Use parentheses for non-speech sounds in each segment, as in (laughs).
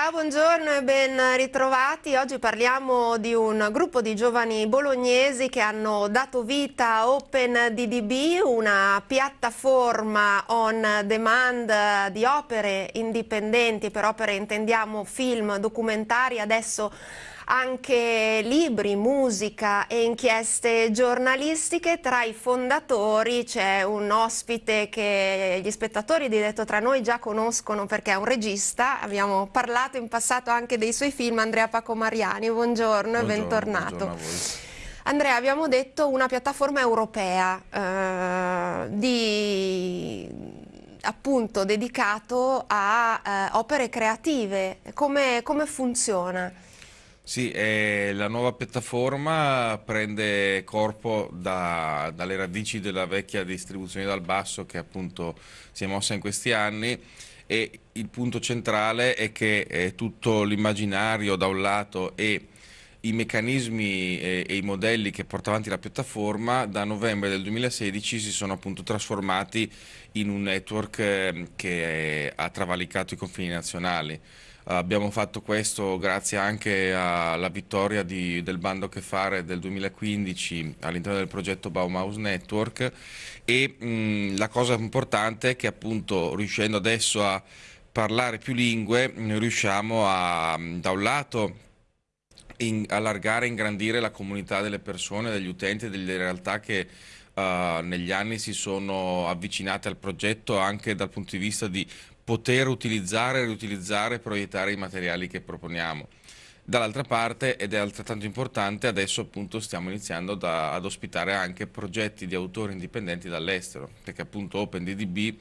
Ciao, buongiorno e ben ritrovati. Oggi parliamo di un gruppo di giovani bolognesi che hanno dato vita a OpenDDB, una piattaforma on demand di opere indipendenti, per opere intendiamo film, documentari, adesso anche libri, musica e inchieste giornalistiche. Tra i fondatori c'è un ospite che gli spettatori di Detto Tra Noi già conoscono perché è un regista, abbiamo parlato in passato anche dei suoi film, Andrea Paco Mariani, buongiorno, buongiorno e bentornato. Buongiorno Andrea, abbiamo detto una piattaforma europea eh, di appunto dedicato a eh, opere creative. Come, come funziona? Sì, eh, la nuova piattaforma prende corpo da, dalle radici della vecchia distribuzione dal basso che appunto si è mossa in questi anni e il punto centrale è che eh, tutto l'immaginario da un lato e i meccanismi e, e, i modelli che porta avanti la piattaforma da novembre del 2016 si sono appunto trasformati in un network eh, che ha travalicato i confini nazionali. Abbiamo fatto questo grazie anche alla vittoria di, del bando che fare del 2015 all'interno del progetto Baumhaus Network e mh, la cosa importante è che appunto riuscendo adesso a parlare più lingue riusciamo a da un lato in, allargare e ingrandire la comunità delle persone, degli utenti, delle realtà che uh, negli anni si sono avvicinate al progetto anche dal punto di vista di poter utilizzare, riutilizzare e proiettare i materiali che proponiamo. Dall'altra parte, ed è altrettanto importante, adesso appunto stiamo iniziando da, ad ospitare anche progetti di autori indipendenti dall'estero, perché appunto OpenDDB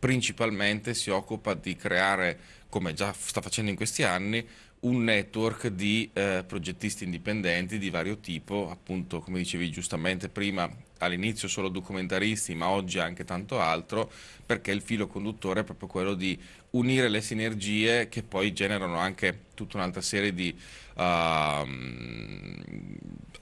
principalmente si occupa di creare, come già sta facendo in questi anni, un network di eh, progettisti indipendenti di vario tipo, appunto come dicevi giustamente prima, all'inizio solo documentaristi ma oggi anche tanto altro, perché il filo conduttore è proprio quello di unire le sinergie che poi generano anche tutta un'altra serie di uh,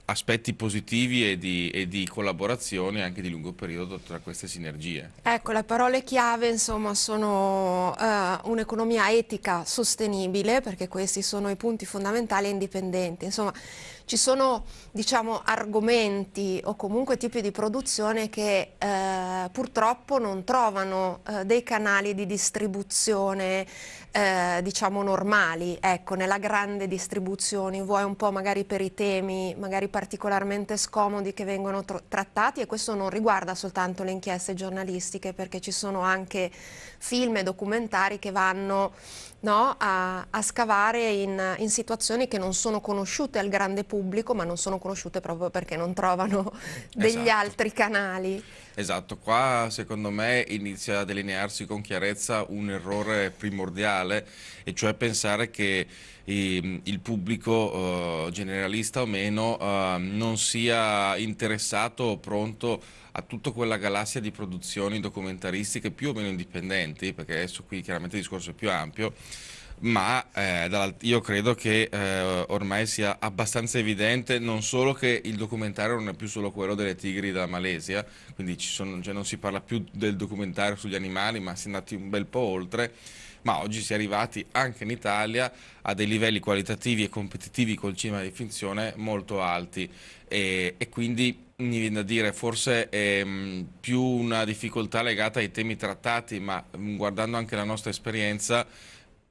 aspetti positivi e di, e di, collaborazione anche di lungo periodo tra queste sinergie. Ecco, le parole chiave insomma sono uh, un'economia etica sostenibile, perché questi sono i punti fondamentali e indipendenti. Insomma, ci sono diciamo, argomenti o comunque tipi di produzione che eh, purtroppo non trovano eh, dei canali di distribuzione eh, diciamo normali, ecco, nella grande distribuzione, vuoi un po' magari per i temi magari particolarmente scomodi che vengono trattati e questo non riguarda soltanto le inchieste giornalistiche perché ci sono anche film e documentari che vanno no, a, a, scavare in, in, situazioni che non sono conosciute al grande pubblico, ma non sono conosciute proprio perché non trovano (laughs) degli esatto. altri canali. Esatto, qua secondo me inizia a delinearsi con chiarezza un errore primordiale, e cioè pensare che eh, il pubblico eh, generalista o meno eh, non sia interessato o pronto a tutta quella galassia di produzioni documentaristiche più o meno indipendenti, perché adesso qui chiaramente il discorso è più ampio, ma eh, io credo che eh, ormai sia abbastanza evidente non solo che il documentario non è più solo quello delle tigri della Malesia, quindi sono, cioè non si parla più del documentario sugli animali, ma si è andati un bel po' oltre, ma oggi si è arrivati anche in Italia a dei livelli qualitativi e competitivi col cinema di finzione molto alti. E, e quindi mi viene da dire forse è mh, più una difficoltà legata ai temi trattati, ma mh, guardando anche la nostra esperienza,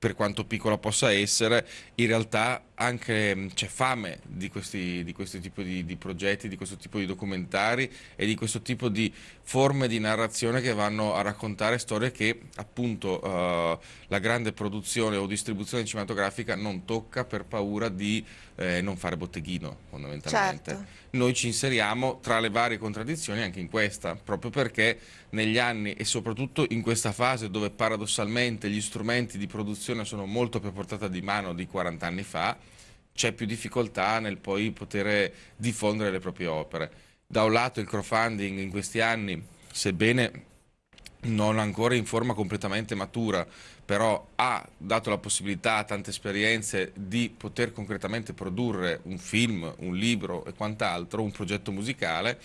per quanto piccola possa essere, in realtà anche c'è fame di, questi, di questo tipo di, di, progetti, di questo tipo di documentari e di questo tipo di forme di narrazione che vanno a raccontare storie che appunto uh, la grande produzione o distribuzione cinematografica non tocca per paura di eh, non fare botteghino fondamentalmente. Certo. Noi ci inseriamo tra le varie contraddizioni anche in questa, proprio perché negli anni e soprattutto in questa fase dove paradossalmente gli strumenti di produzione sono molto più a portata di mano di 40 anni fa, c'è più difficoltà nel poi poter diffondere le proprie opere. Da un lato il crowdfunding in questi anni, sebbene non ancora in forma completamente matura, però ha dato la possibilità a tante esperienze di poter concretamente produrre un film, un libro e quant'altro, un progetto musicale,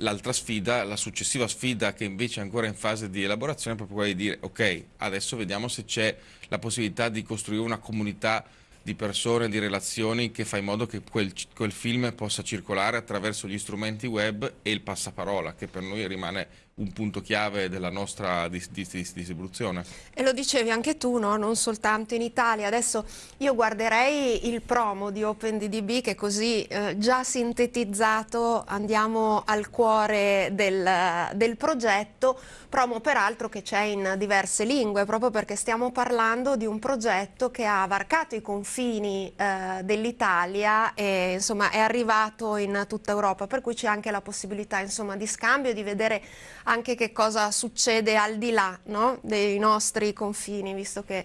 L'altra sfida, la successiva sfida che invece è ancora in fase di elaborazione è proprio quella di dire ok, adesso vediamo se c'è la possibilità di costruire una comunità di persone, di relazioni che fa in modo che quel, quel, film possa circolare attraverso gli strumenti web e il passaparola, che per noi rimane un punto chiave della nostra dis dis dis distribuzione. E lo dicevi anche tu, no? non soltanto in Italia. Adesso io guarderei il promo di OpenDDB che così eh, già sintetizzato andiamo al cuore del, del progetto, promo peraltro che c'è in diverse lingue, proprio perché stiamo parlando di un progetto che ha varcato i confini eh, dell'Italia e insomma è arrivato in tutta Europa, per cui c'è anche la possibilità insomma, di scambio, di vedere anche che cosa succede al di là no? dei nostri confini, visto che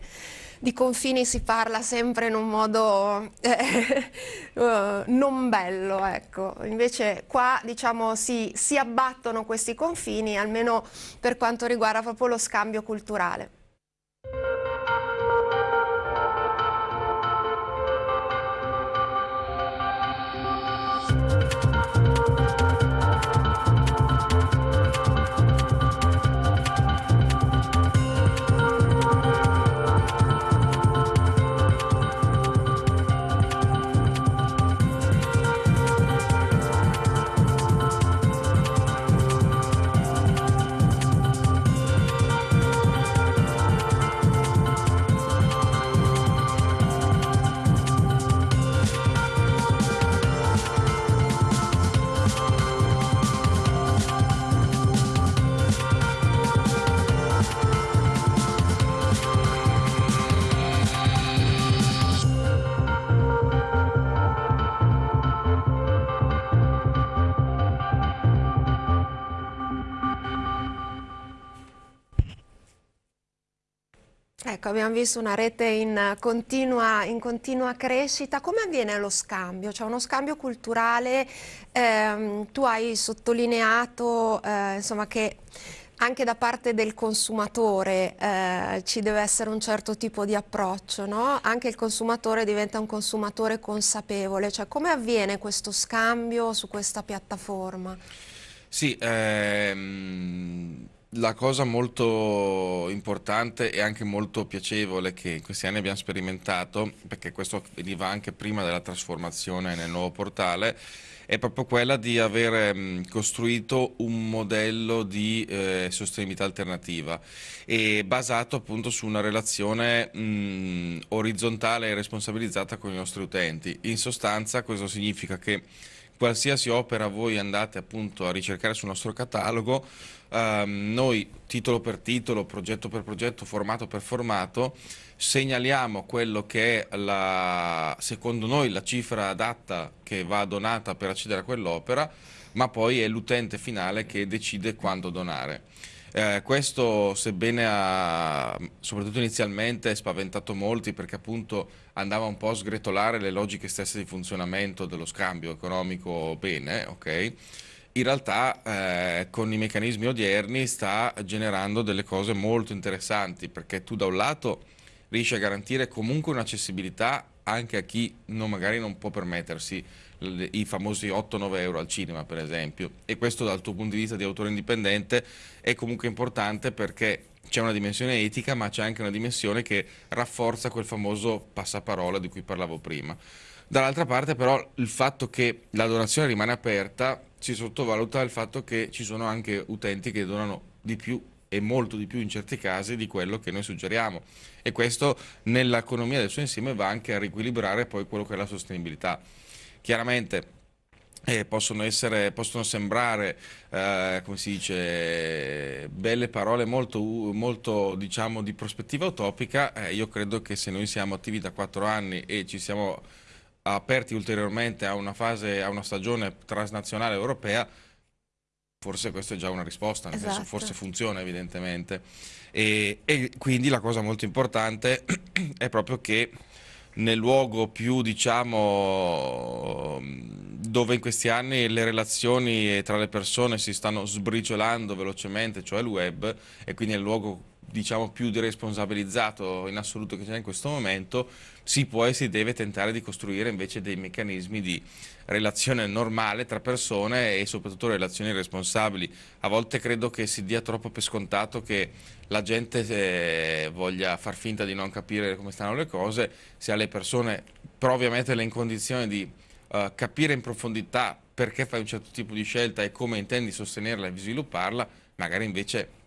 di confini si parla sempre in un modo eh, uh, (laughs) non bello, ecco. invece qua diciamo si, si abbattono questi confini, almeno per quanto riguarda proprio lo scambio culturale. Abbiamo visto una rete in continua, in continua crescita. Come avviene lo scambio? C'è uno scambio culturale, ehm, tu hai sottolineato eh, insomma, che anche da parte del consumatore eh, ci deve essere un certo tipo di approccio, no? Anche il consumatore diventa un consumatore consapevole, cioè come avviene questo scambio su questa piattaforma? Sì, ehm la cosa molto importante e anche molto piacevole che in questi anni abbiamo sperimentato, perché questo veniva anche prima della trasformazione nel nuovo portale, è proprio quella di aver costruito un modello di eh, sostenibilità alternativa e basato appunto su una relazione mh, orizzontale e responsabilizzata con i nostri utenti. In sostanza questo significa che qualsiasi opera voi andate appunto a ricercare sul nostro catalogo, ehm, noi titolo per titolo, progetto per progetto, formato per formato, segnaliamo quello che è la, secondo noi la cifra adatta che va donata per accedere a quell'opera, ma poi è l'utente finale che decide quando donare. Eh, questo sebbene ha, soprattutto inizialmente, spaventato molti perché appunto andava un po' a sgretolare le logiche stesse di funzionamento dello scambio economico bene, ok? In realtà eh, con i meccanismi odierni sta generando delle cose molto interessanti perché tu da un lato riesci a garantire comunque un'accessibilità anche a chi non, magari non può permettersi i famosi 8-9 euro al cinema per esempio e questo dal tuo punto di vista di autore indipendente è comunque importante perché c'è una dimensione etica ma c'è anche una dimensione che rafforza quel famoso passaparola di cui parlavo prima. Dall'altra parte però il fatto che la donazione rimane aperta si sottovaluta il fatto che ci sono anche utenti che donano di più e molto di più in certi casi di quello che noi suggeriamo e questo nell'economia del suo insieme va anche a riequilibrare poi quello che è la sostenibilità. Chiaramente eh, possono, essere, possono sembrare, eh, come si dice, belle parole molto, molto diciamo, di prospettiva utopica, eh, io credo che se noi siamo attivi da quattro anni e ci siamo aperti ulteriormente a una fase, a una stagione transnazionale europea, forse questa è già una risposta, nel esatto. senso forse funziona evidentemente. E, e quindi la cosa molto importante (clears throat) è proprio che nel luogo più diciamo dove in questi anni le relazioni tra le persone si stanno sbriciolando velocemente, cioè il web, e quindi nel luogo diciamo, più deresponsabilizzato in assoluto che c'è in questo momento, si può e si deve tentare di costruire invece dei meccanismi di relazione normale tra persone e soprattutto relazioni responsabili. A volte credo che si dia troppo per scontato che la gente eh, voglia far finta di non capire come stanno le cose, se alle persone provi a metterle in condizione di uh, capire in profondità perché fai un certo tipo di scelta e come intendi sostenerla e svilupparla, magari invece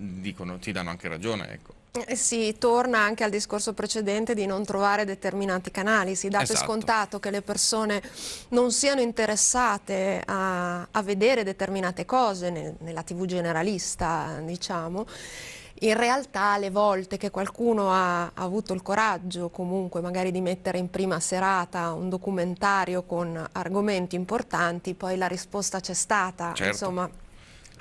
dicono, ti danno anche ragione. Ecco. Eh, si torna anche al discorso precedente di non trovare determinati canali, si dà esatto. per scontato che le persone non siano interessate a, a vedere determinate cose nel, nella tv generalista, diciamo. In realtà le volte che qualcuno ha, ha avuto il coraggio comunque magari di mettere in prima serata un documentario con argomenti importanti, poi la risposta c'è stata, certo. insomma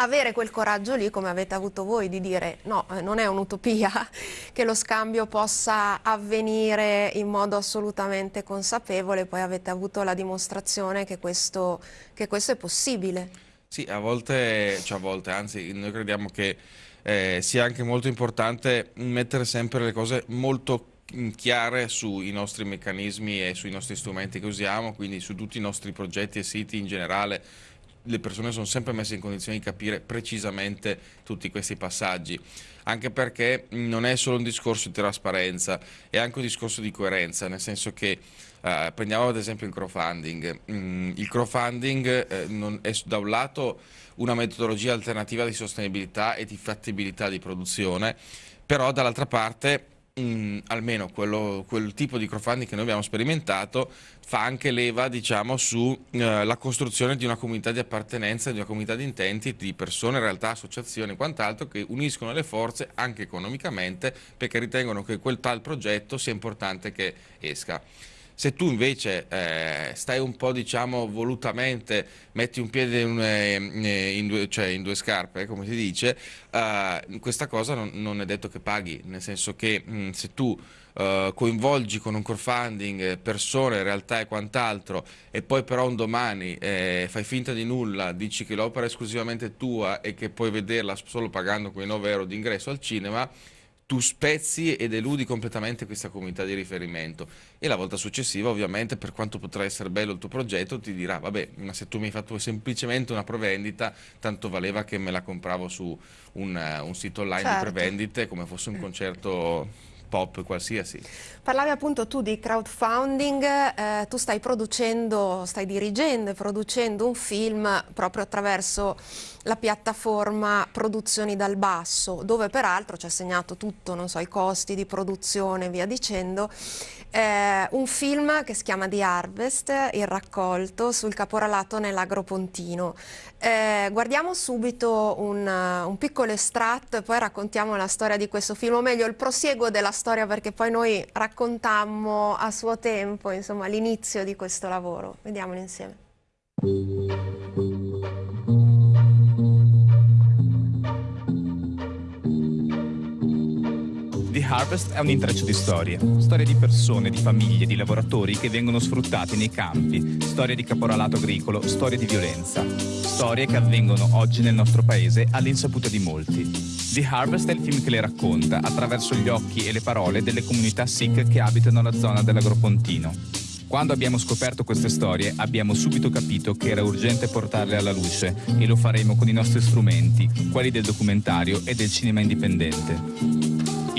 avere quel coraggio lì come avete avuto voi di dire no, eh, non è un'utopia (laughs) che lo scambio possa avvenire in modo assolutamente consapevole, poi avete avuto la dimostrazione che questo, che questo è possibile. Sì, a volte, cioè a volte, anzi noi crediamo che eh, sia anche molto importante mettere sempre le cose molto chiare sui nostri meccanismi e sui nostri strumenti che usiamo, quindi su tutti i nostri progetti e siti in generale le persone sono sempre messe in condizione di capire precisamente tutti questi passaggi, anche perché non è solo un discorso di trasparenza, è anche un discorso di coerenza, nel senso che eh, prendiamo ad esempio il crowdfunding, mm, il crowdfunding eh, è da un lato una metodologia alternativa di sostenibilità e di fattibilità di produzione, però dall'altra parte mh, mm, almeno quello, quel tipo di crowdfunding che noi abbiamo sperimentato fa anche leva diciamo, sulla eh, costruzione di una comunità di appartenenza, di una comunità di intenti, di persone, realtà, associazioni e quant'altro che uniscono le forze anche economicamente perché ritengono che quel tal progetto sia importante che esca. Se tu invece eh, stai un po' diciamo volutamente, metti un piede in, eh, in, due, cioè in due, scarpe, come si dice, eh, questa cosa non, non, è detto che paghi, nel senso che mh, mm, se tu Uh, coinvolgi con un crowdfunding persone, realtà e quant'altro e poi però un domani eh, fai finta di nulla, dici che l'opera è esclusivamente tua e che puoi vederla solo pagando quei 9 euro di ingresso al cinema, tu spezzi ed eludi completamente questa comunità di riferimento e la volta successiva ovviamente per quanto potrà essere bello il tuo progetto ti dirà vabbè ma se tu mi hai fatto semplicemente una prevendita tanto valeva che me la compravo su un, un sito online certo. di prevendite come fosse un concerto pop qualsiasi. Parlavi appunto tu di crowdfunding, eh, tu stai producendo, stai dirigendo e producendo un film proprio attraverso la piattaforma Produzioni dal Basso, dove peraltro ci ha segnato tutto, so, i costi di produzione e via dicendo, eh, un film che si chiama The Harvest, il raccolto sul caporalato nell'Agropontino. Eh, guardiamo subito un, un, piccolo estratto e poi raccontiamo la storia di questo film, o meglio il prosieguo della storia perché poi noi raccontammo a suo tempo l'inizio di questo lavoro. Vediamolo insieme. Harvest è un intreccio di storie. Storie di persone, di famiglie, di lavoratori che vengono sfruttati nei campi, storie di caporalato agricolo, storie di violenza. Storie che avvengono oggi nel nostro paese all'insaputa di molti. The Harvest è il film che le racconta attraverso gli occhi e le parole delle comunità Sikh che abitano la zona dell'Agropontino. Quando abbiamo scoperto queste storie abbiamo subito capito che era urgente portarle alla luce e lo faremo con i nostri strumenti, quelli del documentario e del cinema indipendente.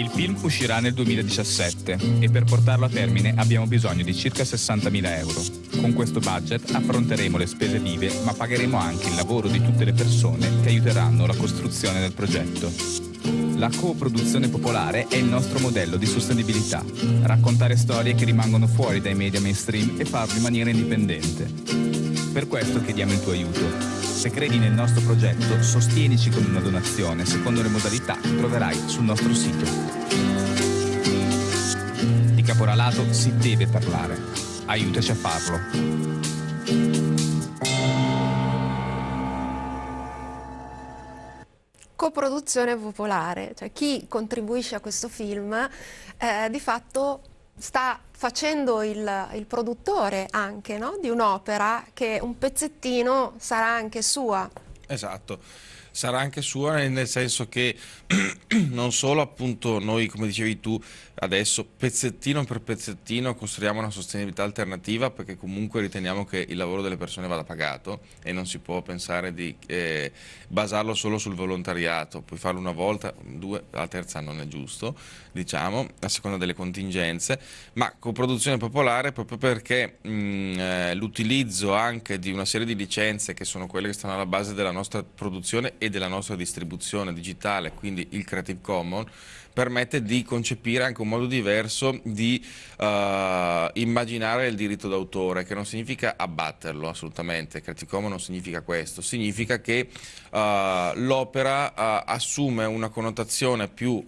Il film uscirà nel 2017 e per portarlo a termine abbiamo bisogno di circa 60.000 euro. Con questo budget affronteremo le spese vive ma pagheremo anche il lavoro di tutte le persone che aiuteranno la costruzione del progetto. La coproduzione popolare è il nostro modello di sostenibilità, raccontare storie che rimangono fuori dai media mainstream e farlo in maniera indipendente. Per questo chiediamo il tuo aiuto. Se credi nel nostro progetto, sostienici con una donazione secondo le modalità che troverai sul nostro sito. Di caporalato si deve parlare. Aiutaci a farlo. Coproduzione popolare, cioè chi contribuisce a questo film eh, di fatto sta facendo il, il produttore anche no? di un'opera che un pezzettino sarà anche sua. Esatto. Sarà anche sua nel senso che (clears throat) non solo appunto noi come dicevi tu adesso pezzettino per pezzettino costruiamo una sostenibilità alternativa perché comunque riteniamo che il lavoro delle persone vada pagato e non si può pensare di eh, basarlo solo sul volontariato, puoi farlo una volta, due, la terza non è giusto, diciamo, a seconda delle contingenze, ma con produzione popolare proprio perché eh, l'utilizzo anche di una serie di licenze che sono quelle che stanno alla base della nostra produzione e della nostra distribuzione digitale, quindi il Creative Commons, permette di concepire anche un modo diverso di uh, immaginare il diritto d'autore, che non significa abbatterlo assolutamente, Creative Commons non significa questo, significa che uh, l'opera uh, assume una connotazione più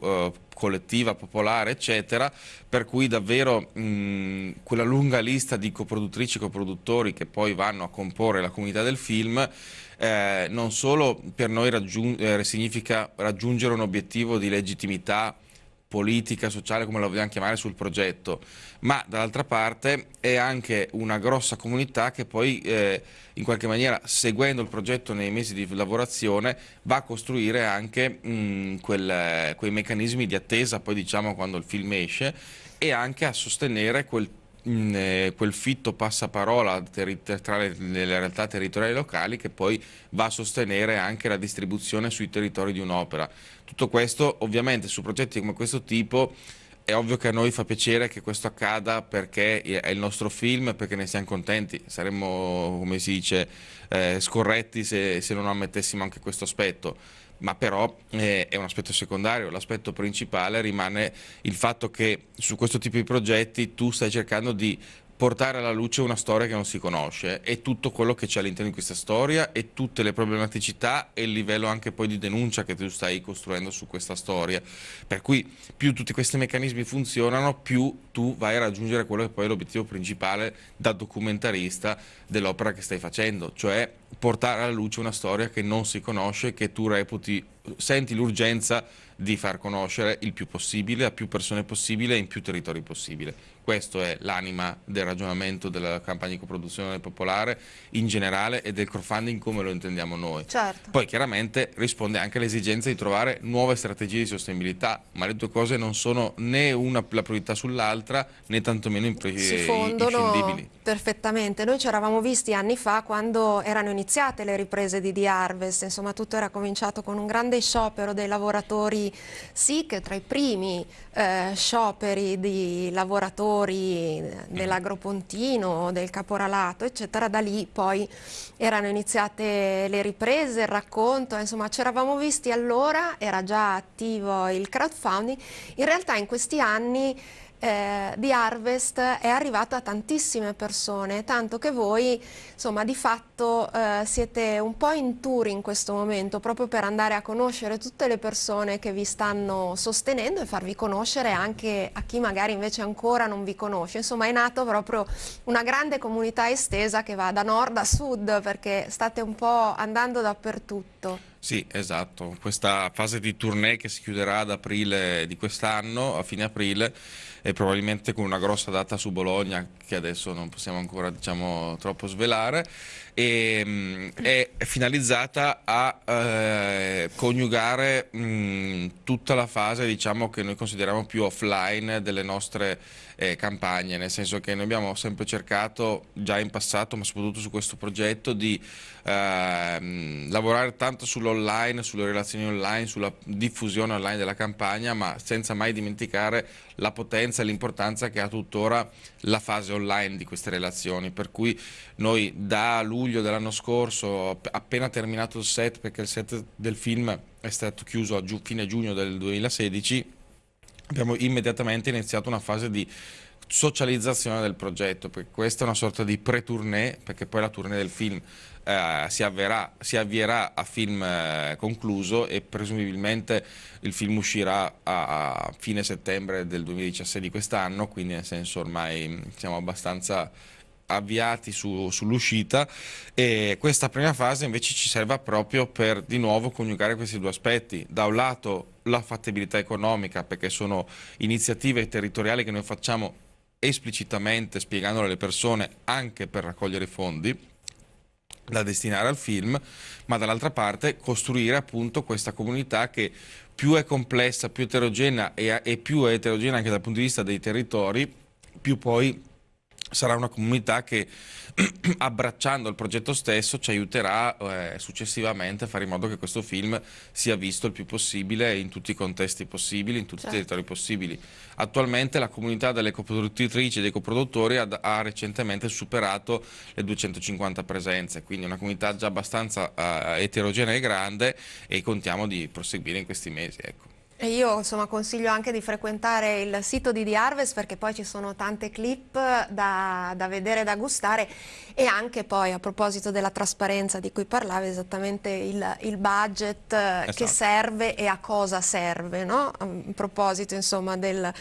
collettiva, popolare, eccetera, per cui davvero mh, quella lunga lista di coproduttrici e coproduttori che poi vanno a comporre la comunità del film eh, non solo per noi raggiung eh, significa raggiungere un obiettivo di legittimità politica, sociale, come la vogliamo chiamare, sul progetto, ma dall'altra parte è anche una grossa comunità che poi eh, in qualche maniera, seguendo il progetto nei mesi di lavorazione, va a costruire anche mh, quel, quei meccanismi di attesa, poi diciamo quando il film esce, e anche a sostenere quel eh, quel fitto passaparola tra le, le, realtà territoriali locali che poi va a sostenere anche la distribuzione sui territori di un'opera. Tutto questo ovviamente su progetti come questo tipo è ovvio che a noi fa piacere che questo accada perché è il nostro film, perché ne siamo contenti, saremmo, come si dice, eh, scorretti se, se non ammettessimo anche questo aspetto ma però eh, è un aspetto secondario, l'aspetto principale rimane il fatto che su questo tipo di progetti tu stai cercando di portare alla luce una storia che non si conosce e tutto quello che c'è all'interno di questa storia e tutte le problematicità e il livello anche poi di denuncia che tu stai costruendo su questa storia. Per cui più tutti questi meccanismi funzionano, più tu vai a raggiungere quello che poi è l'obiettivo principale da documentarista dell'opera che stai facendo, cioè portare alla luce una storia che non si conosce, che tu reputi, senti l'urgenza di far conoscere il più possibile, a più persone possibile e in più territori possibile. Questo è l'anima del ragionamento della campagna di coproduzione popolare in generale e del crowdfunding come lo intendiamo noi. Certo. Poi chiaramente risponde anche all'esigenza di trovare nuove strategie di sostenibilità, ma le due cose non sono né una la priorità sull'altra né tantomeno inscindibili. Perfettamente, noi ci eravamo visti anni fa quando erano iniziate le riprese di The Harvest, insomma tutto era cominciato con un grande sciopero dei lavoratori SIC, tra i primi eh, scioperi di lavoratori dell'agropontino, del caporalato, eccetera, da lì poi erano iniziate le riprese, il racconto, insomma ci eravamo visti allora, era già attivo il crowdfunding, in realtà in questi anni eh, di Harvest è arrivato a tantissime persone, tanto che voi insomma di fatto eh, siete un po' in tour in questo momento proprio per andare a conoscere tutte le persone che vi stanno sostenendo e farvi conoscere anche a chi magari invece ancora non vi conosce. Insomma è nato proprio una grande comunità estesa che va da nord a sud perché state un po' andando dappertutto. Sì, esatto. Questa fase di tournée che si chiuderà ad aprile di quest'anno, a fine aprile, e probabilmente con una grossa data su Bologna che adesso non possiamo ancora diciamo, troppo svelare e, mh, è finalizzata a eh, coniugare mh, tutta la fase diciamo, che noi consideriamo più offline delle nostre eh, campagne, nel senso che noi abbiamo sempre cercato già in passato, ma soprattutto su questo progetto, di eh, lavorare tanto sull'online, sulle relazioni online, sulla diffusione online della campagna, ma senza mai dimenticare la potenza e l'importanza che ha tuttora la fase online di queste relazioni, per cui noi da luglio dell'anno scorso, appena terminato il set, perché il set del film è stato chiuso a giu fine giugno del 2016, abbiamo immediatamente iniziato una fase di socializzazione del progetto, perché questa è una sorta di pre-tournée, perché poi la tournée del film eh, si, avverà, si, avvierà a film eh, concluso e presumibilmente il film uscirà a, a fine settembre del 2016 di quest'anno, quindi nel senso ormai siamo abbastanza avviati su, sull'uscita e questa prima fase invece ci serve proprio per di nuovo coniugare questi due aspetti. Da un lato la fattibilità economica perché sono iniziative territoriali che noi facciamo esplicitamente spiegandole alle persone anche per raccogliere fondi da destinare al film, ma dall'altra parte costruire appunto questa comunità che più è complessa, più eterogenea e, e più è eterogenea anche dal punto di vista dei territori, più poi sarà una comunità che (clears throat) abbracciando il progetto stesso ci aiuterà eh, successivamente a fare in modo che questo film sia visto il più possibile in tutti i contesti possibili, in tutti certo. i territori possibili. Attualmente la comunità delle coproduttrici e dei coproduttori ha, ha, recentemente superato le 250 presenze, quindi una comunità già abbastanza eh, eterogenea e grande e contiamo di proseguire in questi mesi. Ecco. Io insomma, consiglio anche di frequentare il sito di The Harvest perché poi ci sono tante clip da, da vedere da gustare e anche poi a proposito della trasparenza di cui parlavi esattamente il, il budget esatto. che serve e a cosa serve, no? a proposito insomma del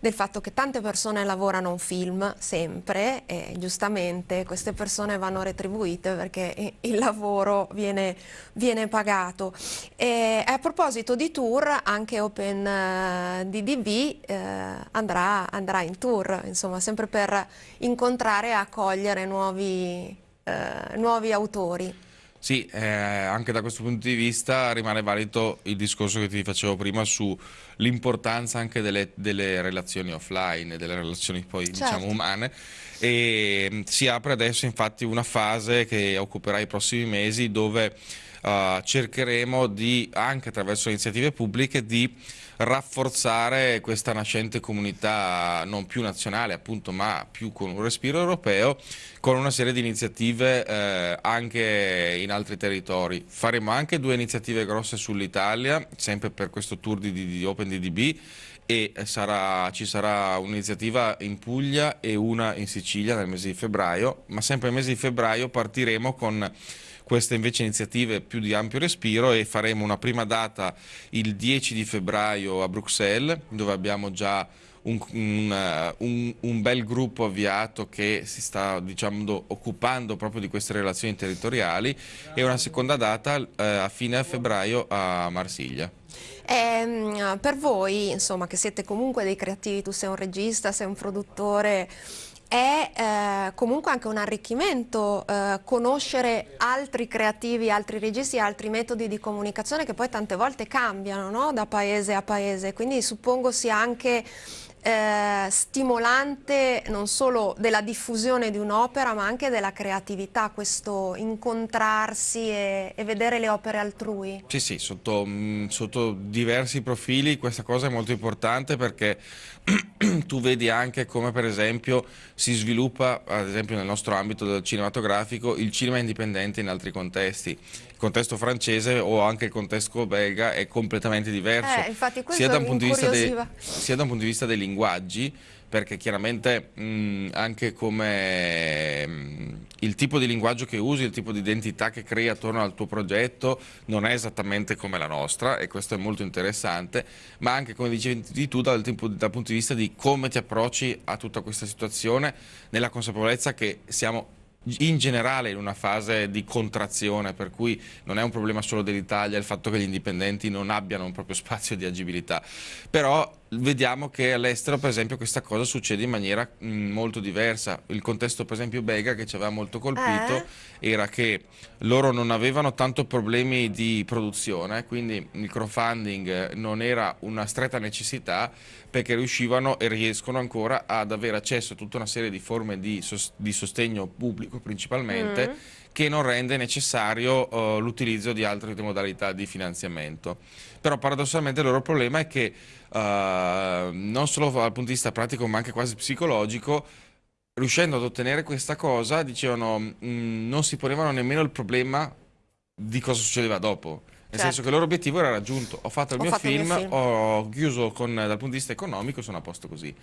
del fatto che tante persone lavorano un film sempre e giustamente queste persone vanno retribuite perché il lavoro viene, viene pagato. E a proposito di tour, anche Open eh, eh, andrà, andrà, in tour, insomma, sempre per incontrare e accogliere nuovi, eh, nuovi autori. Sì, eh, anche da questo punto di vista rimane valido il discorso che ti facevo prima sull'importanza anche delle, delle, relazioni offline, delle relazioni poi certo. diciamo umane e mm, si apre adesso infatti una fase che occuperà i prossimi mesi dove uh, cercheremo di, anche attraverso iniziative pubbliche, di rafforzare questa nascente comunità non più nazionale appunto ma più con un respiro europeo con una serie di iniziative eh, anche in altri territori. Faremo anche due iniziative grosse sull'Italia sempre per questo tour di, di OpenDDB e sarà, ci sarà un'iniziativa in Puglia e una in Sicilia nel mese di febbraio, ma sempre nel mese di febbraio partiremo con queste invece iniziative più di ampio respiro e faremo una prima data il 10 di febbraio a Bruxelles dove abbiamo già un, un, un, un, bel gruppo avviato che si sta diciamo, occupando proprio di queste relazioni territoriali e una seconda data eh, a fine febbraio a Marsiglia. Eh, per voi, insomma, che siete comunque dei creativi, tu sei un regista, sei un produttore, è eh, comunque anche un arricchimento eh, conoscere altri creativi, altri registi, altri metodi di comunicazione che poi tante volte cambiano no? da paese a paese, quindi suppongo sia anche eh, stimolante non solo della diffusione di un'opera ma anche della creatività, questo incontrarsi e, e vedere le opere altrui. Sì, sì, sotto, mh, mm, sotto diversi profili questa cosa è molto importante perché (clears throat) tu vedi anche come per esempio si sviluppa, ad esempio nel nostro ambito cinematografico, il cinema indipendente in altri contesti. Contesto francese o anche il contesto belga è completamente diverso, eh, sia, da dei, sia da un punto di vista dei linguaggi, perché chiaramente mh, anche come mh, il tipo di linguaggio che usi, il tipo di identità che crei attorno al tuo progetto non è esattamente come la nostra e questo è molto interessante, ma anche come dicevi tu dal, tipo, dal punto di vista di come ti approcci a tutta questa situazione nella consapevolezza che siamo in generale in una fase di contrazione per cui non è un problema solo dell'Italia il fatto che gli indipendenti non abbiano un proprio (laughs) spazio di agibilità. Però vediamo che all'estero per esempio questa cosa succede in maniera mh, mm, molto diversa il contesto per esempio belga che ci aveva molto colpito eh? era che loro non avevano tanto problemi di produzione quindi il crowdfunding non era una stretta necessità perché riuscivano e riescono ancora ad avere accesso a tutta una serie di forme di, di sostegno pubblico principalmente mm. che non rende necessario uh, l'utilizzo di altre modalità di finanziamento. Però paradossalmente il loro problema è che uh, non solo dal punto di vista pratico ma anche quasi psicologico riuscendo ad ottenere questa cosa dicevano mh, mm, non si ponevano nemmeno il problema di cosa succedeva dopo nel certo. senso che il loro obiettivo era raggiunto. Ho fatto il, ho mio, fatto film, il mio, film, ho chiuso con, dal punto di vista economico, sono a posto così.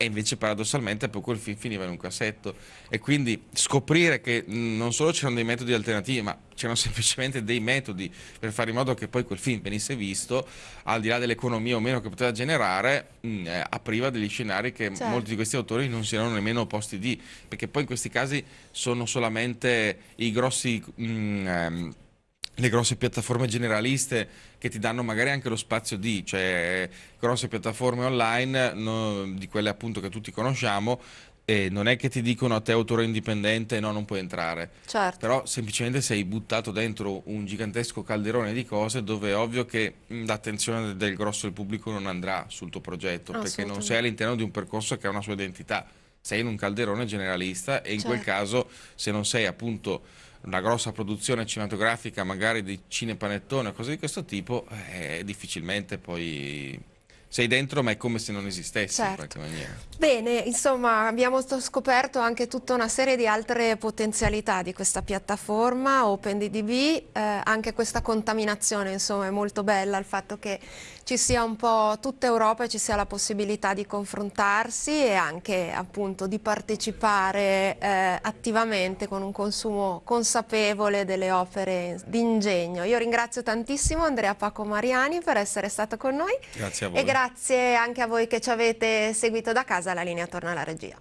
E invece paradossalmente poi quel film finiva in un cassetto. E quindi scoprire che non solo c'erano dei metodi alternativi, ma c'erano (laughs) semplicemente dei metodi per fare in modo che poi quel film venisse visto, al di là dell'economia o meno che poteva generare, mh, eh, apriva degli scenari che certo. molti di questi autori non si erano nemmeno posti di. Perché poi in questi casi sono solamente i grossi... Mh, ehm, le grosse piattaforme generaliste che ti danno magari anche lo spazio di, cioè grosse piattaforme online, no, di quelle appunto che tutti conosciamo, e non è che ti dicono a te autore indipendente no non puoi entrare certo. però semplicemente sei buttato dentro un gigantesco calderone di cose dove è ovvio che l'attenzione del grosso del pubblico non andrà sul tuo progetto perché non sei all'interno di un percorso che ha una sua identità sei in un calderone generalista e in certo. quel caso se non sei appunto una grossa produzione cinematografica magari di cinepanettone o cose di questo tipo eh, difficilmente poi sei dentro ma è come se non esistessi certo. in qualche maniera. Bene, insomma abbiamo scoperto anche tutta una serie di altre potenzialità di questa piattaforma OpenDDB, eh, anche questa contaminazione insomma è molto bella il fatto che ci sia un po' tutta Europa e ci sia la possibilità di confrontarsi e anche appunto di partecipare eh, attivamente con un consumo consapevole delle opere di ingegno. Io ringrazio tantissimo Andrea Paco Mariani per essere stato con noi. Grazie a voi grazie anche a voi che ci avete seguito da casa, la linea torna alla regia.